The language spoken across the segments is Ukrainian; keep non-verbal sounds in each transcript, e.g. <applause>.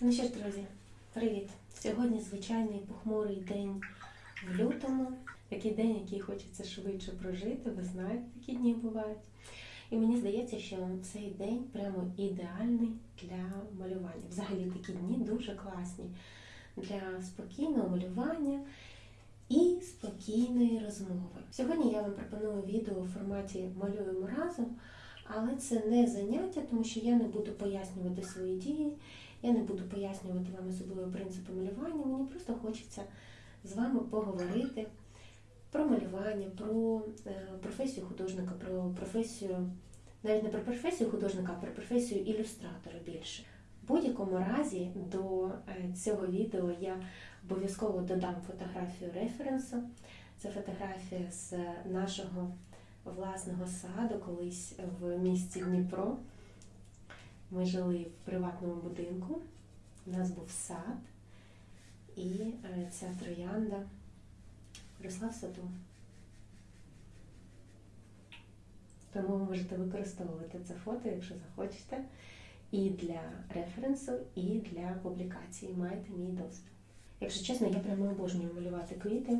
Ну що ж, друзі, привіт! Сьогодні звичайний похмурий день в лютому. Такий день, який хочеться швидше прожити. Ви знаєте, такі дні бувають. І мені здається, що цей день прямо ідеальний для малювання. Взагалі такі дні дуже класні для спокійного малювання і спокійної розмови. Сьогодні я вам пропоную відео у форматі Малюємо разом, але це не заняття, тому що я не буду пояснювати свої дії. Я не буду пояснювати вам особливо принципи малювання. Мені просто хочеться з вами поговорити про малювання, про е, професію художника, про професію, навіть не про професію художника, а про професію ілюстратора більше. В будь-якому разі до е, цього відео я обов'язково додам фотографію референсу. Це фотографія з нашого власного саду колись в місті Дніпро. Ми жили в приватному будинку, у нас був сад, і е, ця троянда росла в саду. Тому ви можете використовувати це фото, якщо захочете, і для референсу, і для публікації. Маєте мій дозвіл. Якщо чесно, я прямо обожнюю малювати квіти,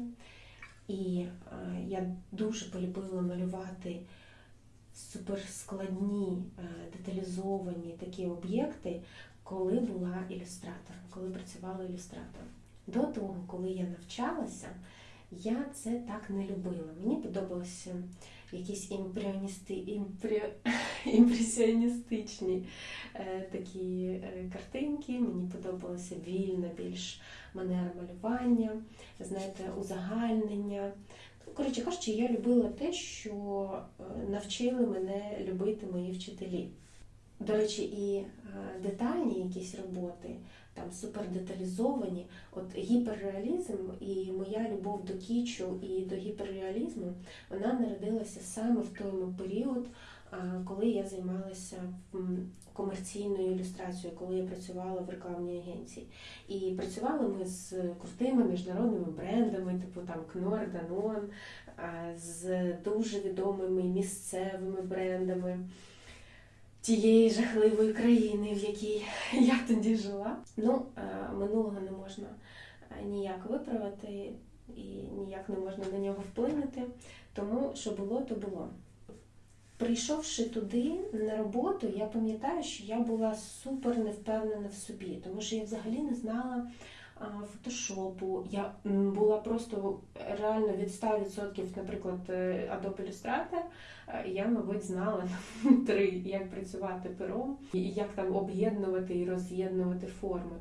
і е, я дуже полюбила малювати суперскладні, е, деталізовані такі об'єкти, коли була ілюстратором, коли працювала ілюстратором. До того, коли я навчалася, я це так не любила. Мені подобалися якісь імпріоністи, імпрі... <laughs> імпресіоністичні е, такі е, картинки. Мені подобалася вільна більш манера малювання, знаєте, узагальнення. Коротше кажучи, я любила те, що е, навчили мене любити мої вчителі. До речі, і е, детальні якісь роботи, там супердеталізовані, от гіперреалізм і моя любов до кічу і до гіперреалізму, вона народилася саме в той період, коли я займалася комерційною ілюстрацією, коли я працювала в рекламній агенції. І працювали ми з крутими міжнародними брендами, типу там Knorr, Danone, з дуже відомими місцевими брендами тієї жахливої країни, в якій я тоді жила. Ну, минулого не можна ніяк виправити і ніяк не можна на нього вплинути. Тому що було, то було. Прийшовши туди на роботу, я пам'ятаю, що я була супер невпевнена в собі, тому що я взагалі не знала фотошопу. Я була просто реально від 100%, наприклад, е, Adobe Illustrator, е, я, мабуть, знала <laughs> три, як працювати пером, і як там об'єднувати і роз'єднувати форми.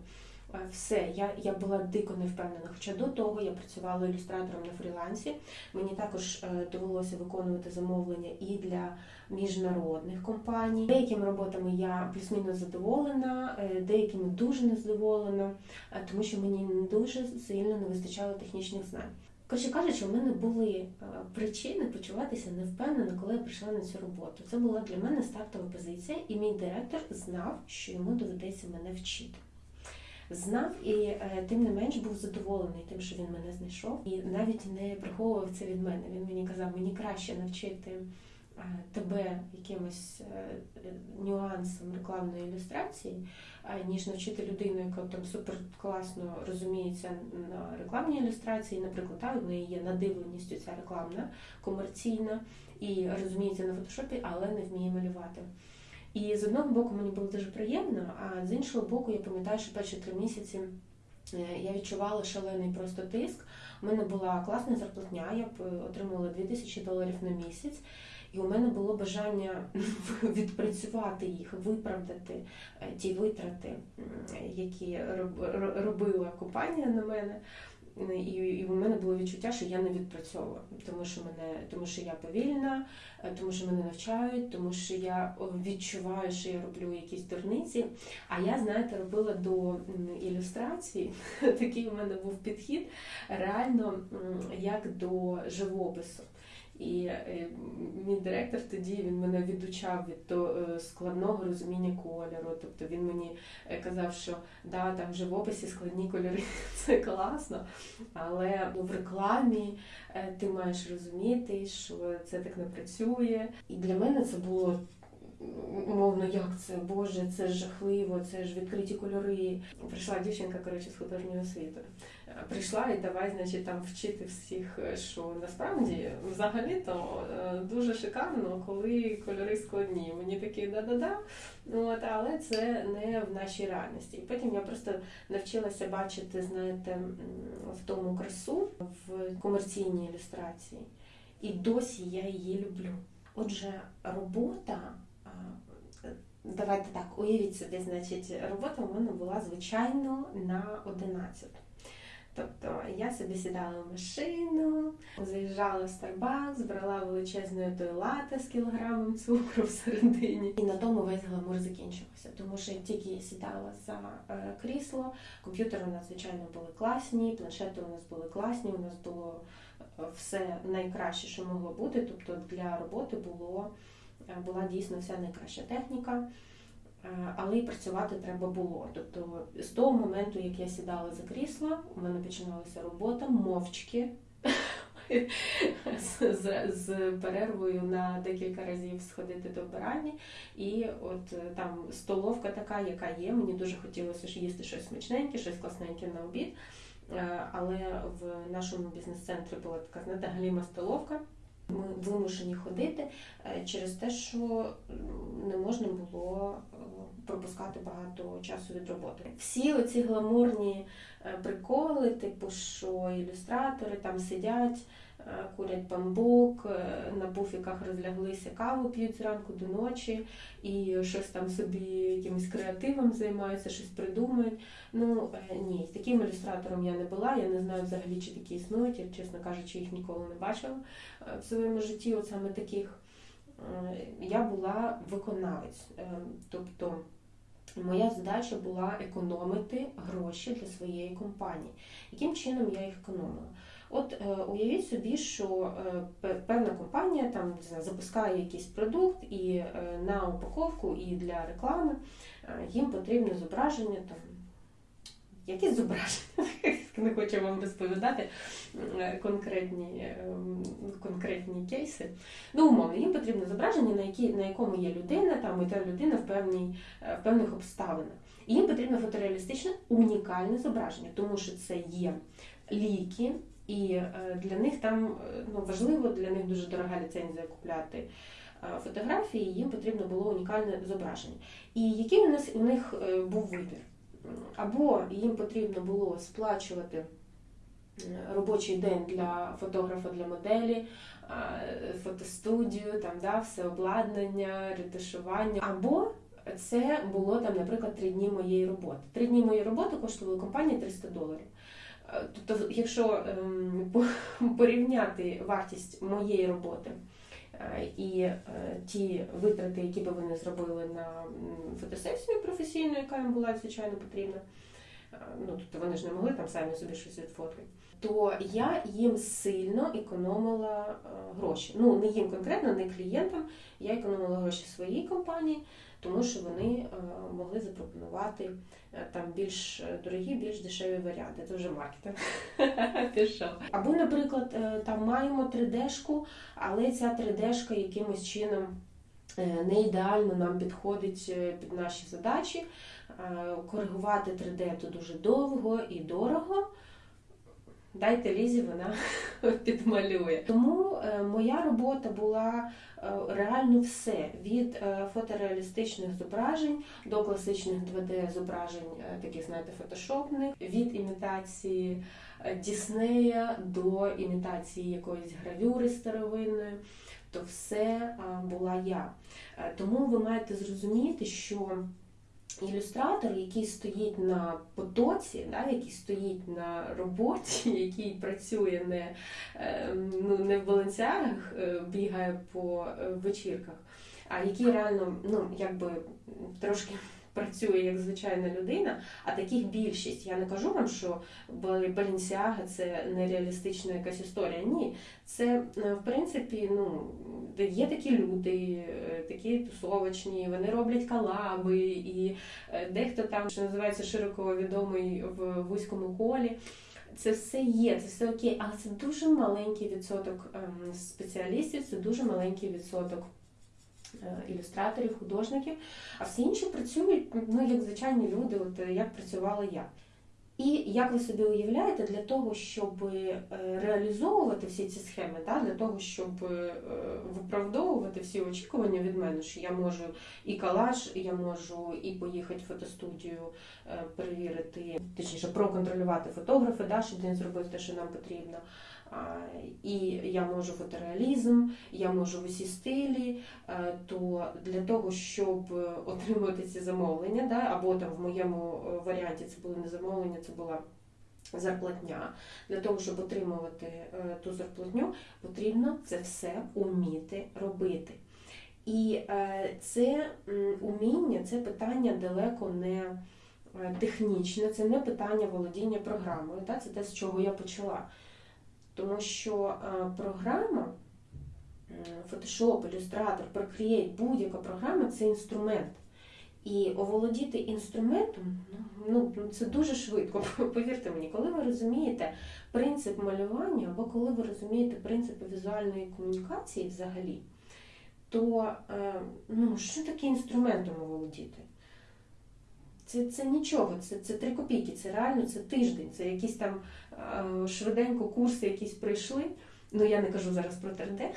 Е, Все, я, я була дико невпевнена. Хоча до того я працювала ілюстратором на фрілансі. Мені також е, довелося виконувати замовлення і для міжнародних компаній. Деякими роботами я плюс-мінус задоволена, е, деякими дуже незадоволена, тому що мені дуже сильно не вистачало технічних знань. Коротше кажучи, у мене були причини почуватися невпевнено, коли я прийшла на цю роботу. Це була для мене стартова позиція, і мій директор знав, що йому доведеться мене вчити. Знав і е, тим не менш був задоволений тим, що він мене знайшов, і навіть не приховував це від мене. Він мені казав, мені краще навчити е, тебе якимось е, е, рекламної ілюстрації, ніж навчити людину, яка там супер класно розуміється на рекламній ілюстрації. Наприклад, та, в неї є надивленістю ця рекламна, комерційна і розуміється на фотошопі, але не вміє малювати. І з одного боку мені було дуже приємно, а з іншого боку, я пам'ятаю, що перші три місяці е, я відчувала шалений просто тиск. У мене була класна зарплатня, я е, отримувала 2000 доларів на місяць. І у мене було бажання <laughs> відпрацювати їх, виправдати е, ті витрати, які роб- робила компанія на мене. І, і в мене було відчуття, що я не відпрацьовую, тому що мене, тому що я повільна, е, тому що мене навчають, тому що я відчуваю, що я роблю якісь дурниці. А я, знаєте, робила до ілюстрації. <laughs> Такий у мене був підхід реально як до живопису. І е, мій директор тоді він мене відучав від то, е, складного розуміння кольору. Тобто він мені е, казав, що да, там в живописі складні кольори <laughs> це класно, але в рекламі е, ти маєш розуміти, що це так не працює. І для мене це було умовно, як це, Боже, це ж жахливо, це ж відкриті кольори. Прийшла дівчинка, коротше, з художньої освіти. Прийшла і давай, значить, там вчити всіх, е, що насправді взагалі-то е, дуже шикарно, коли кольори складні. Мені такі да-да-да. От, але це не в нашій реальності. І потім я просто навчилася бачити, знаєте, в тому красу в комерційній ілюстрації. І досі я її люблю. Отже, робота. Давайте так, уявіть собі, значить, робота у мене була звичайно на 11. Тобто я собі сідала в машину, заїжджала в Starbucks, брала той лате з кілограмом цукру всередині. І на тому весь гламур закінчився. Тому що тільки я сідала за е, крісло, комп'ютери у нас, звичайно, були класні, планшети у нас були класні, у нас було е, все найкраще, що могло бути. Тобто для роботи було, е, була дійсно вся найкраща техніка. Е, Але й працювати треба було. Тобто з того моменту, як я сідала за крісло, у мене починалася робота мовчки з, перервою на декілька разів сходити до вбиральні. І от е, там столовка така, яка є. Мені дуже хотілося ж їсти щось смачненьке, щось класненьке на обід. Е, Але в нашому бізнес-центрі була така знаєте, столовка. Ми вимушені ходити через те, що не можна було пропускати багато часу від роботи. Всі оці гламурні е, приколи, типу, що ілюстратори там сидять, е, курять бамбук, е, на буфіках розляглися, каву п'ють зранку до ночі і щось там собі якимось креативом займаються, щось придумують. Ну ні, таким ілюстратором я не була. Я не знаю взагалі, чи такі існують. Я, чесно кажучи, їх ніколи не бачила в своєму житті, от саме таких. Я була виконавець. Тобто моя задача була економити гроші для своєї компанії. Яким чином я їх економила? От е, уявіть собі, що е, певна компанія там запускає якийсь продукт, і е, на упаковку, і для реклами їм потрібне зображення там. Якісь зображення, <laughs> не хочу вам розповідати конкретні, ем, конкретні кейси. Ну, умовно, їм потрібне зображення, на, які, на якому є людина, там, і та людина в, певній, е, в певних обставинах. І їм потрібно фотореалістичне унікальне зображення, тому що це є ліки, і е, для них там е, ну, важливо, для них дуже дорога ліцензія купляти фотографії, їм потрібно було унікальне зображення. І який у нас у них був вибір? Або їм потрібно було сплачувати робочий день для фотографа, для моделі, е, фотостудію, там, да, все обладнання, ретушування. Або це було там, наприклад, три дні моєї роботи. Три дні моєї роботи коштували компанії 300 доларів. Е, Тобто, якщо ем, <laughs> порівняти вартість моєї роботи е, і ті витрати, які би вони зробили на фотосесію професійну, яка їм була звичайно потрібна, ну тобто вони ж не могли там самі собі щось відфоткати, то я їм сильно економила е, гроші. Ну не їм конкретно, не клієнтам. Я економила гроші своїй компанії, тому що вони е, могли запропонувати е, там більш е, дорогі, більш дешеві варіанти. Це вже маркетинг <laughs> пішов. Або, наприклад, е, там маємо 3D-шку, але ця 3D-шка якимось чином е, не ідеально нам підходить е, під наші задачі. Е, Коригувати 3D то дуже довго і дорого. Дайте лізі, вона <laughs> підмалює. Тому е, моя робота була е, реально все від фотореалістичних зображень до класичних 2D зображень, е, таких знаєте, фотошопних, від імітації Діснея до імітації якоїсь гравюри старовинної. То все була я. Тому ви маєте зрозуміти, що ілюстратор, який стоїть на потоці, да, який стоїть на роботі, <laughs> який працює не, е, ну, не в балансярах, е, бігає по е, вечірках, а який реально ну, якби трошки. Працює як звичайна людина, а таких більшість. Я не кажу вам, що Балінсіага це нереалістична якась історія. Ні, це е, в принципі ну, є такі люди, е, такі тусовочні, вони роблять колаби, і е, дехто там, що називається широко відомий в вузькому колі. Це все є, це все окей, але це дуже маленький відсоток ем, спеціалістів, це дуже маленький відсоток ілюстраторів, художників, а всі інші працюють ну, як звичайні люди, от е, як працювала я. І як ви собі уявляєте, для того, щоб е, реалізовувати всі ці схеми, да, для того, щоб е, виправдовувати всі очікування від мене, що я можу і калаш, я можу і поїхати в фотостудію, е, перевірити, точніше, проконтролювати фотографа, да, щоб він зробив те, що нам потрібно. І я можу фотореалізм, я можу в усі стилі. е, То для того, щоб отримувати ці замовлення, да, або там в моєму е, варіанті це було не замовлення, це була зарплатня. Для того, щоб отримувати е, ту зарплатню, потрібно це все уміти робити. І е, це уміння, це питання далеко не е, технічне, це не питання володіння програмою. Да? Це те, з чого я почала. Тому що е, програма, е, Photoshop, Illustrator, Procreate, будь-яка програма це інструмент. І оволодіти інструментом ну, ну, це дуже швидко. <laughs> Повірте мені, коли ви розумієте принцип малювання, або коли ви розумієте принципи візуальної комунікації взагалі, то е, ну, що таке інструментом оволодіти? Це це нічого, це це три копійки, це реально це тиждень, це якісь там е, швиденько курси якісь прийшли. Ну я не кажу зараз про 3D.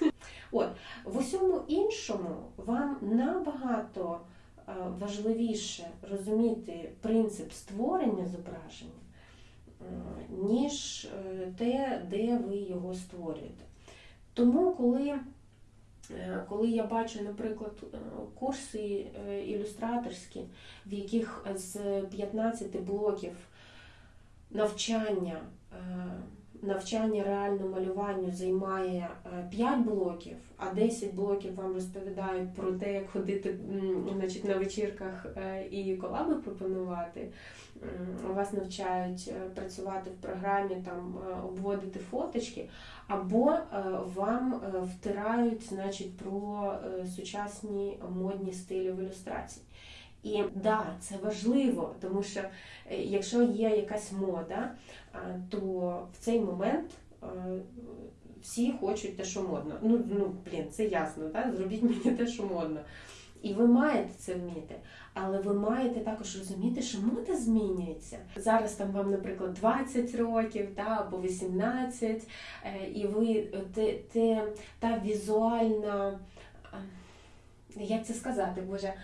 <laughs> От, в усьому іншому вам набагато е, важливіше розуміти принцип створення зображення, е, ніж е, те, де ви його створюєте. Тому, коли коли я бачу, наприклад, е, курси е, ілюстраторські, в яких з 15 блоків навчання, навчання реальному малюванню займає 5 блоків, а 10 блоків вам розповідають про те, як ходити значить, на вечірках і колаби пропонувати. Вас навчають працювати в програмі, там обводити фоточки, або е, вам е, втирають значить, про е, сучасні модні стилі в ілюстрації. І да, це важливо, тому що якщо є якась мода, то в цей момент всі хочуть те, що модно. Ну, ну блін, це ясно, так? зробіть <laughs> мені те, що модно. І ви маєте це вміти, але ви маєте також розуміти, що мода змінюється. Зараз там вам, наприклад, 20 років та, або 18, е, і ви те, те, та візуальна, як це сказати, Боже, е,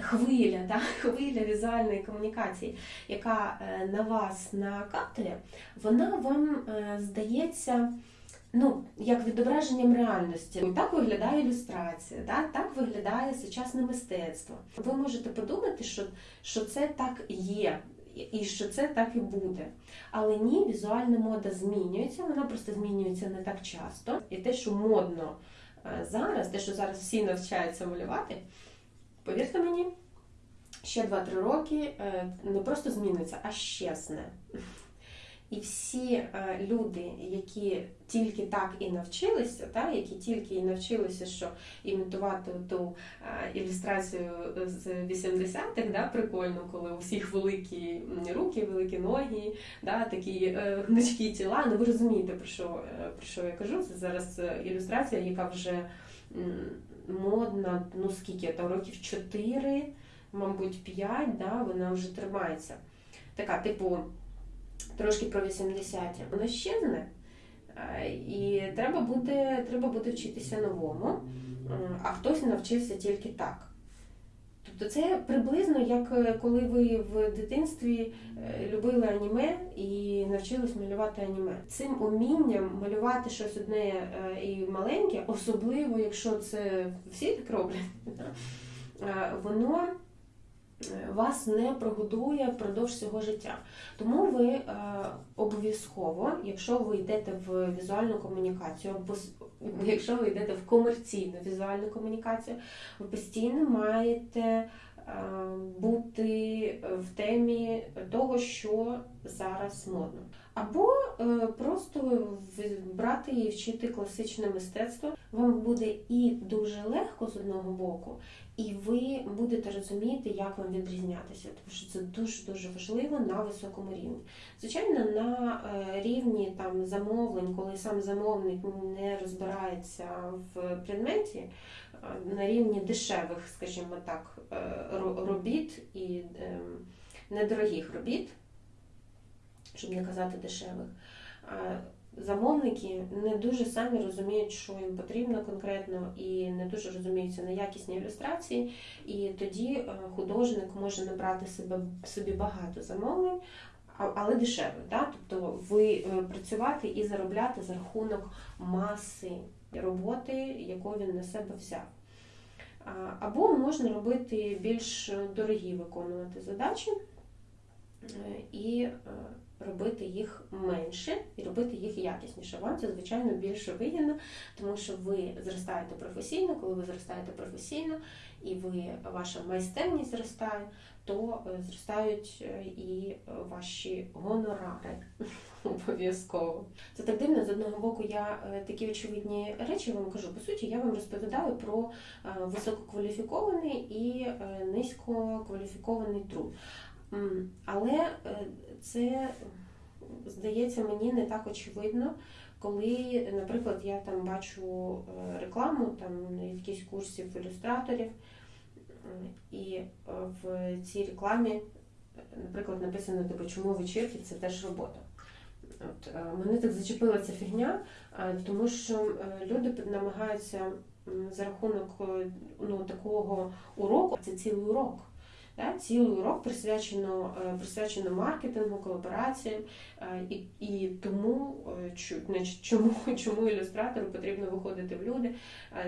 хвиля, та, <laughs> хвиля візуальної комунікації, яка е, на вас накатує, вона вам здається ну, як відображенням реальності. Так виглядає ілюстрація, так, так виглядає сучасне мистецтво. Ви можете подумати, що, що це так є. І що це так і буде. Але ні, візуальна мода змінюється, вона просто змінюється не так часто. І те, що модно е, зараз, те, що зараз всі навчаються малювати, повірте мені, ще 2-3 роки е, не просто зміниться, а щезне. І всі е, люди, які тільки так і навчилися, та, які тільки і навчилися, що імітувати ту е, ілюстрацію з 80-х, да, прикольно, коли у всіх великі руки, великі ноги, да, такі гнучкі тіла. Ну ви розумієте, про що, про що я кажу? Це зараз ілюстрація, яка вже модна, ну скільки там років 4, мабуть, 5, да, вона вже тримається. Така, типу трошки про 80-ті. Вона щезне, і треба буде, треба буде вчитися новому, а хтось навчився тільки так. Тобто це приблизно як е, коли ви в дитинстві е, любили аніме і навчились малювати аніме. Цим умінням малювати щось одне е, і маленьке, особливо якщо це всі так роблять, <laughs> воно вас не прогодує впродовж всього життя. Тому ви е, обов'язково, якщо ви йдете в візуальну комунікацію, або якщо ви йдете в комерційну візуальну комунікацію, ви постійно маєте е, бути в темі того, що зараз модно. Або е, просто брати і вчити класичне мистецтво. Вам буде і дуже легко з одного боку, і ви будете розуміти, як вам відрізнятися, тому що це дуже дуже важливо на високому рівні. Звичайно, на е, рівні там замовлень, коли сам замовник не розбирається в предметі, е, на рівні дешевих, скажімо так, робіт і ем, недорогих робіт, щоб не казати дешевих. Замовники не дуже самі розуміють, що їм потрібно конкретно, і не дуже розуміються на якісні ілюстрації. І тоді е, художник може набрати себе собі багато замовлень, але дешевих. Да? Тобто ви е, працювати і заробляти за рахунок маси роботи, яку він на себе взяв. Або можна робити більш дорогі виконувати задачі е, і робити їх менше і робити їх якісніше. Вам це, звичайно, більше вигідно, тому що ви зростаєте професійно, коли ви зростаєте професійно і ви, ваша майстерність зростає, то е, зростають е, і ваші гонорари <laughs> обов'язково. Це так дивно, з одного боку, я е, такі очевидні речі вам кажу. По суті, я вам розповідаю про висококваліфікований і низькокваліфікований труд. Але е, це здається мені не так очевидно, коли, наприклад, я там бачу е, рекламу там якісь курсів ілюстраторів, і е, в цій рекламі, наприклад, написано типу, чому вечірки це теж робота. От, мене так зачепила ця фігня, тому що люди намагаються за рахунок ну, такого уроку, це цілий урок. Да? Цілий урок присвячено, е, присвячено маркетингу, колабораціям, е, і, і тому е, чому, <laughs> чому ілюстратору потрібно виходити в люди,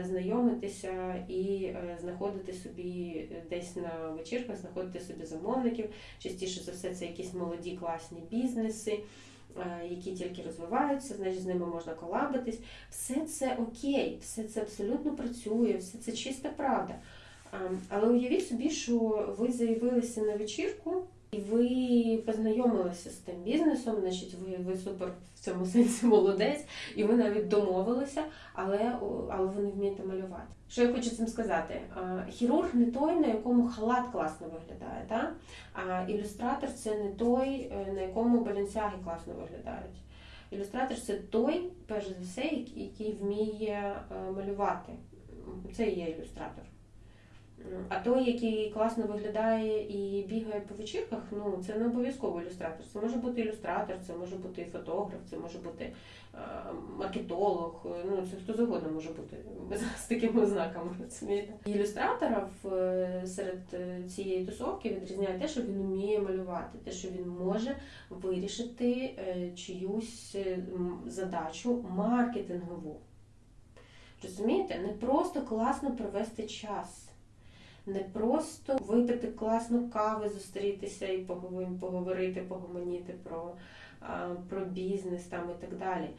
знайомитися і знаходити собі десь на вечірках, знаходити собі замовників. Частіше за все, це якісь молоді класні бізнеси. Які тільки розвиваються, значить з ними можна колабитись. Все це окей, все це абсолютно працює, все це чиста правда. Але уявіть собі, що ви заявилися на вечірку і ви познайомилися з тим бізнесом, значить, ви, ви супер в цьому сенсі молодець, і ви навіть домовилися, але, але ви не вмієте малювати. Що я хочу цим сказати? Хірург не той, на якому халат класно виглядає, та? а ілюстратор це не той, е, на якому баленсяги класно виглядають. Ілюстратор це той, перш за все, який який вміє е, малювати. Це і є ілюстратор. А той, який класно виглядає і бігає по вечірках, ну це не обов'язково ілюстратор. Це може бути ілюстратор, це може бути фотограф, це може бути е, маркетолог. Ну це хто завгодно може бути <laughs> з такими ознаками. розумієте? Ілюстратора е, серед е, цієї тусовки відрізняє те, що він вміє малювати, те, що він може вирішити е, чиюсь е, задачу маркетингову. Розумієте, не просто класно провести час не просто випити класну кави, зустрітися і поговорити, погомоніти про, про бізнес там і так далі.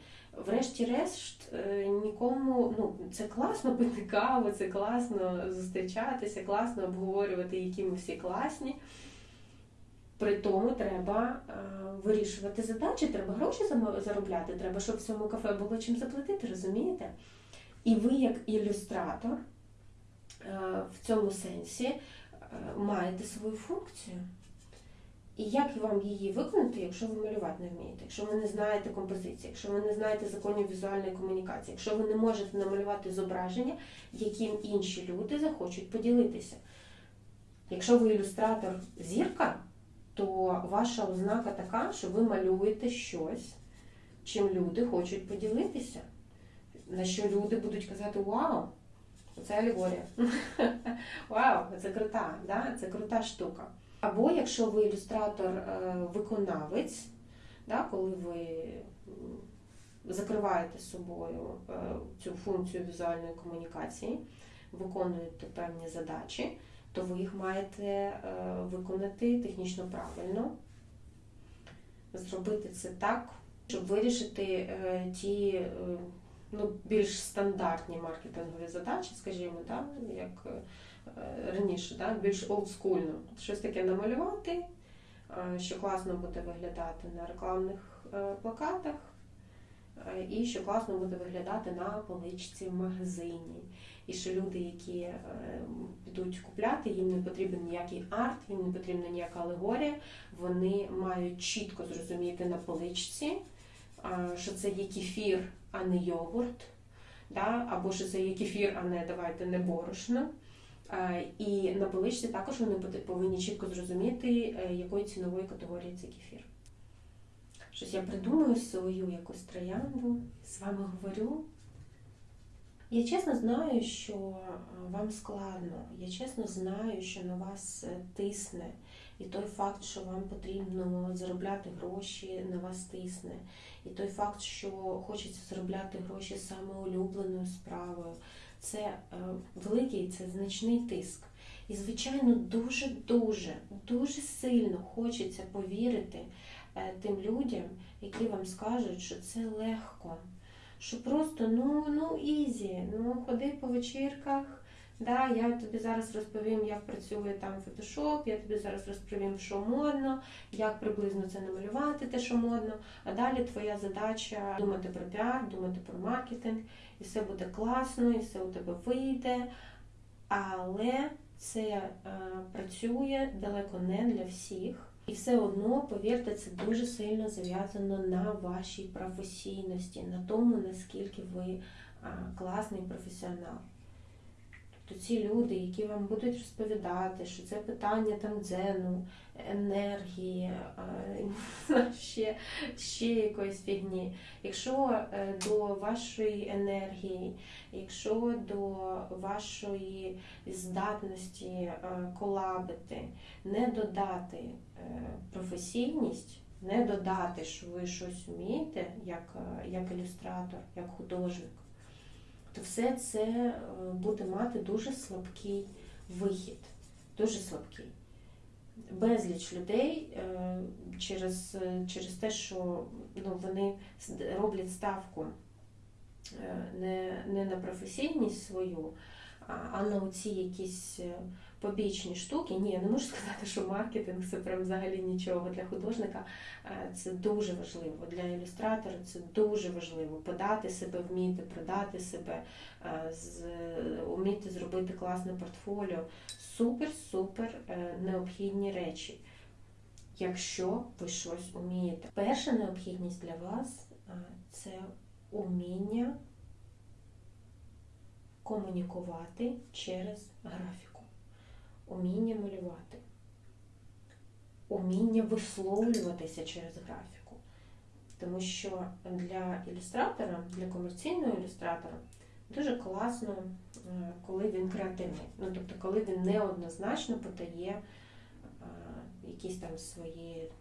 Врешті-решт, е, нікому ну це класно пити каву, це класно зустрічатися, класно обговорювати, які ми всі класні. При тому треба е, вирішувати задачі, треба гроші заробляти, треба, щоб в цьому кафе було чим заплатити, розумієте? І ви, як ілюстратор, в цьому сенсі е, маєте свою функцію. І як вам її виконати, якщо ви малювати не вмієте, якщо ви не знаєте композиції, якщо ви не знаєте законів візуальної комунікації, якщо ви не можете намалювати зображення, яким інші люди захочуть поділитися. Якщо ви ілюстратор зірка, то ваша ознака така, що ви малюєте щось, чим люди хочуть поділитися, на що люди будуть казати Вау! Це алегорія. <laughs> Вау, це крута, да? це крута штука. Або якщо ви ілюстратор-виконавець, да, коли ви закриваєте собою е, цю функцію візуальної комунікації, виконуєте певні задачі, то ви їх маєте е, виконати технічно правильно, зробити це так, щоб вирішити е, ті е, ну, більш стандартні маркетингові задачі, скажімо, да, як е, раніше, да, більш олдскульно. Щось таке намалювати, е, що класно буде виглядати на рекламних е, плакатах, і що класно буде виглядати на поличці в магазині. І що люди, які підуть купляти, їм не потрібен ніякий арт, їм не потрібна ніяка алегорія. Вони мають чітко зрозуміти на поличці, що це є кефір, а не йогурт, да? або що це є кефір, а не давайте не борошно. Е, І на поличці також вони повинні чітко зрозуміти, е, якої цінової категорії це кефір. Щось я придумаю свою якусь троянду, з вами говорю. Я чесно знаю, що е, вам складно. Я чесно знаю, що на вас тисне. І той факт, що вам потрібно заробляти гроші, на вас тисне. І той факт, що хочеться заробляти гроші саме улюбленою справою. Це е, великий, це значний тиск. І, звичайно, дуже-дуже, дуже сильно хочеться повірити е, тим людям, які вам скажуть, що це легко, що просто ну, ну easy, ну ходи по вечірках. Да, я тобі зараз розповім, як працює там фотошоп, я тобі зараз розповім, що модно, як приблизно це намалювати, те, що модно. А далі твоя задача думати про піар, думати про маркетинг, і все буде класно, і все у тебе вийде. Але це е, працює далеко не для всіх. І все одно, повірте, це дуже сильно зав'язано на вашій професійності, на тому, наскільки ви е, класний професіонал. Тобто ці люди, які вам будуть розповідати, що це питання там дзену, енергії, е, <laughs> ще, ще якоїсь фігні. Якщо е, до вашої енергії, якщо до вашої здатності е, колабити, не додати професійність, не додати, що ви щось вмієте, як, як ілюстратор, як художник, то все це е, буде мати дуже слабкий вихід. Дуже слабкий. Безліч людей е, через, е, через те, що ну, вони роблять ставку не, не на професійність свою, а, на оці якісь побічні штуки. Ні, я не можу <laughs> сказати, що маркетинг це прям взагалі нічого для художника. Е, Це дуже важливо. Для ілюстратора це дуже важливо. Подати себе, вміти продати себе, е, вміти зробити класне портфоліо. Супер-супер е, необхідні речі. Якщо ви щось вмієте. Перша необхідність для вас е, це уміння комунікувати через графіку, уміння малювати, уміння висловлюватися через графіку. Тому що для ілюстратора, для комерційного ілюстратора дуже класно, е, коли він креативний. Ну, тобто, коли він неоднозначно подає е, якісь там свої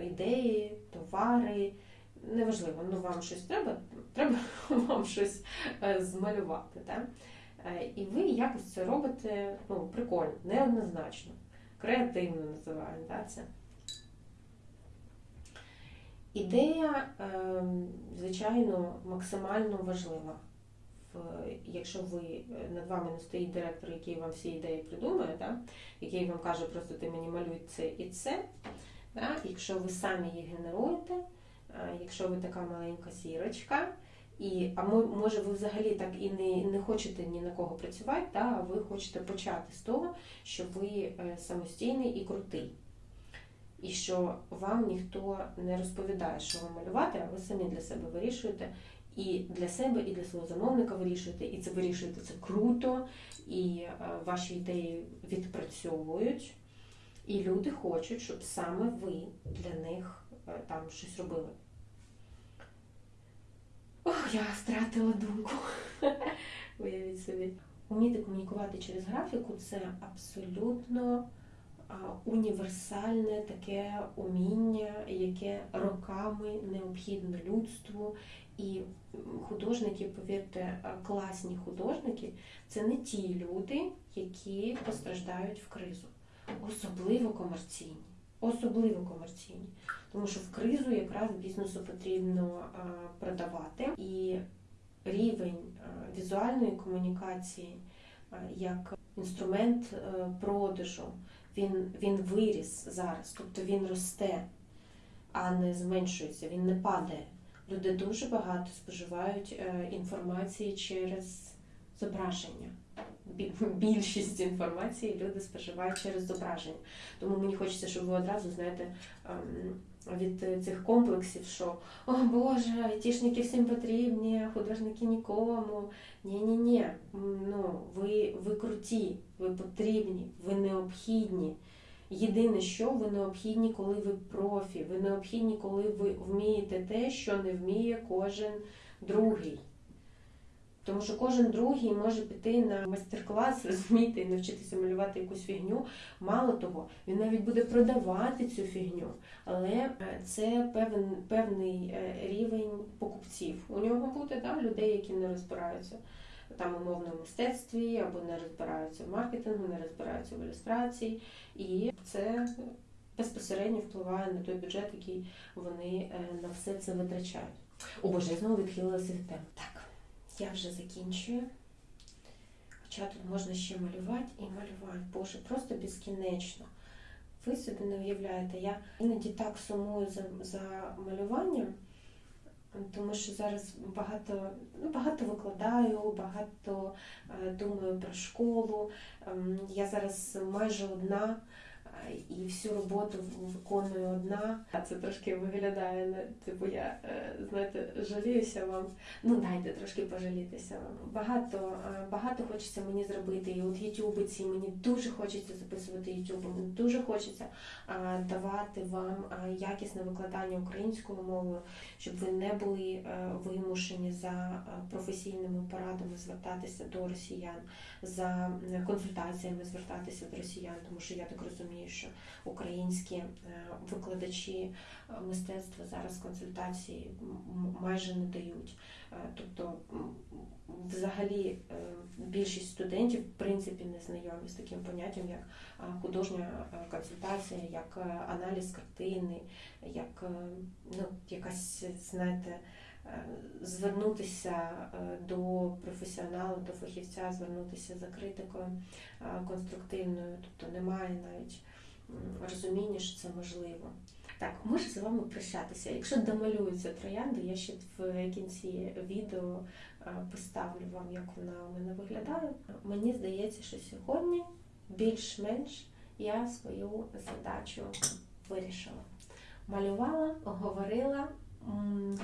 ідеї, товари. Неважливо, ну вам щось треба, треба <laughs> вам щось е, змалювати. Так? Е, І ви якось це робите ну, прикольно, неоднозначно, креативно називаємо да, це. Ідея, е, звичайно, максимально важлива. Якщо ви е, над вами не стоїть директор, який вам всі ідеї придумує, да, який вам каже, просто ти мені малюй це і це. Да, якщо ви самі їх генеруєте, е, якщо ви така маленька сірочка, і, а може ви взагалі так і не, не хочете ні на кого працювати, да, а ви хочете почати з того, що ви е, самостійний і крутий. І що вам ніхто не розповідає, що вам малювати, а ви самі для себе вирішуєте. І для себе, і для свого замовника вирішуєте, і це вирішуєте це круто, і е, ваші ідеї відпрацьовують. І люди хочуть, щоб саме ви для них е, там щось робили. Ох, я втратила думку. <laughs> Уявіть собі. Уміти комунікувати через графіку це абсолютно універсальне таке уміння, яке роками необхідно людству. І художники, повірте, класні художники це не ті люди, які постраждають в кризу, особливо комерційні. Особливо комерційні. Тому що в кризу якраз бізнесу потрібно продавати і рівень візуальної комунікації як інструмент е, продажу, він, він виріс зараз, тобто він росте, а не зменшується, він не падає. Люди дуже багато споживають е, інформації через зображення. Бі- Більшість інформації люди споживають через зображення. Тому мені хочеться, щоб ви одразу знаєте ем, від цих комплексів, що о Боже, айтішники всім потрібні, художники нікому. Ні, ні, ні. Ну ви, ви круті, ви потрібні, ви необхідні. Єдине, що ви необхідні, коли ви профі, ви необхідні, коли ви вмієте те, що не вміє кожен другий. Тому що кожен другий може піти на майстер-клас, розумієте, і навчитися малювати якусь фігню. Мало того, він навіть буде продавати цю фігню, але е, це певен, певний е, рівень покупців. У нього буде да, людей, які не розбираються там умовно в мистецтві, або не розбираються в маркетингу, не розбираються в ілюстрації, і це безпосередньо впливає на той бюджет, який вони е, на все це витрачають. О Боже, я знову відхилилася від теми. Так, я вже закінчую. Хоча тут можна ще малювати і малювати. Боже, просто безкінечно. Ви собі не уявляєте, я іноді так сумую за, за малюванням, тому що зараз багато, ну, багато викладаю, багато е, думаю про школу. Ем, я зараз майже одна е, і всю роботу виконую одна. А це трошки виглядає, не- типу я, е, знаєте, жаліюся вам. Ну, дайте трошки пожалітися вам. Багато, е, багато хочеться мені зробити. І от ютубиці, мені дуже хочеться записувати ютуб, мені дуже хочеться давати вам якісне викладання українською мовою, щоб ви не були е, вимушені за професійними порадами звертатися до росіян, за консультаціями звертатися до росіян, тому що я так розумію, що українські е, викладачі е, мистецтва зараз консультації майже не дають. Е, Тобто, взагалі, більшість студентів в принципі не знайомі з таким поняттям, як художня консультація, як аналіз картини, як ну, якась, знаєте, звернутися до професіоналу, до фахівця, звернутися за критикою конструктивною, тобто немає навіть розуміння, що це можливо. Так, можу з вами прощатися. Якщо домалюються троянди, я ще в кінці відео е, поставлю вам, як вона у мене виглядає. Мені здається, що сьогодні більш-менш я свою задачу вирішила. Малювала, говорила.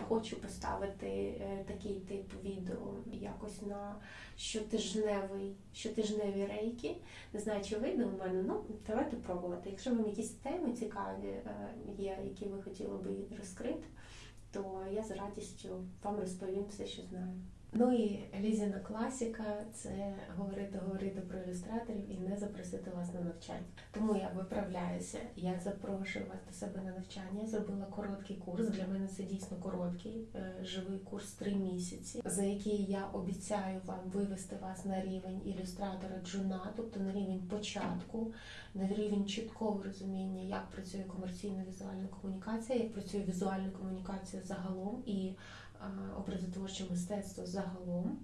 Хочу поставити е, такий тип відео якось на щотижневий, щотижневі рейки. Не знаю, чи вийде у мене. Ну, давайте пробувати. Якщо вам якісь теми цікаві е, є, які ви хотіли би розкрити, то я з радістю вам розповім все, що знаю. Ну і Лізіна класіка це говорити, говорити про ілюстраторів і не запросити вас на навчання. Тому я виправляюся. Я запрошую вас до себе на навчання. Я зробила короткий курс. Для мене це дійсно короткий е, живий курс три місяці, за який я обіцяю вам вивести вас на рівень ілюстратора джуна, тобто на рівень початку, на рівень чіткого розуміння, як працює комерційна візуальна комунікація, як працює візуальна комунікація загалом і образотворче мистецтво загалом,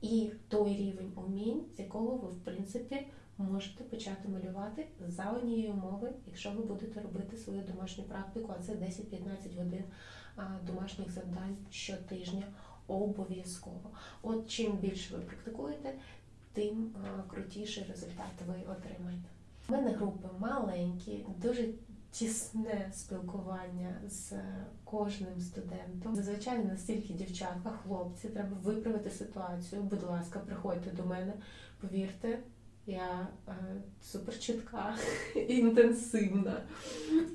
і той рівень умінь, з якого ви, в принципі, можете почати малювати за однієї умови, якщо ви будете робити свою домашню практику, а це 10-15 годин домашніх завдань щотижня обов'язково. От чим більше ви практикуєте, тим крутіший результат ви отримаєте. У мене групи маленькі, дуже тісне спілкування з кожним студентом. Зазвичай настільки дівчатка, хлопці, треба виправити ситуацію. Будь ласка, приходьте до мене, повірте. Я е, супер чітка, <laughs> інтенсивна.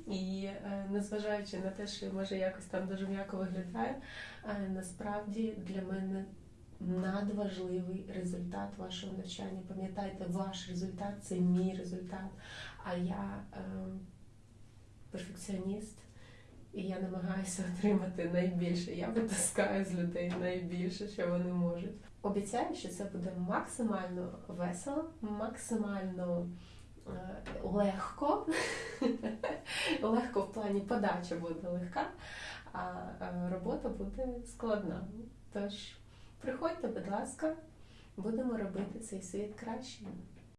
І е, незважаючи на те, що може якось там дуже м'яко виглядає, е, насправді для мене надважливий результат вашого навчання. Пам'ятайте, ваш результат це мій результат. А я е, перфекціоніст, і я намагаюся отримати найбільше. Я витискаю з людей найбільше, що вони можуть. Обіцяю, що це буде максимально весело, максимально е, легко. <laughs> легко в плані подача буде легка, а е, робота буде складна. Тож приходьте, будь ласка, будемо робити цей світ кращим.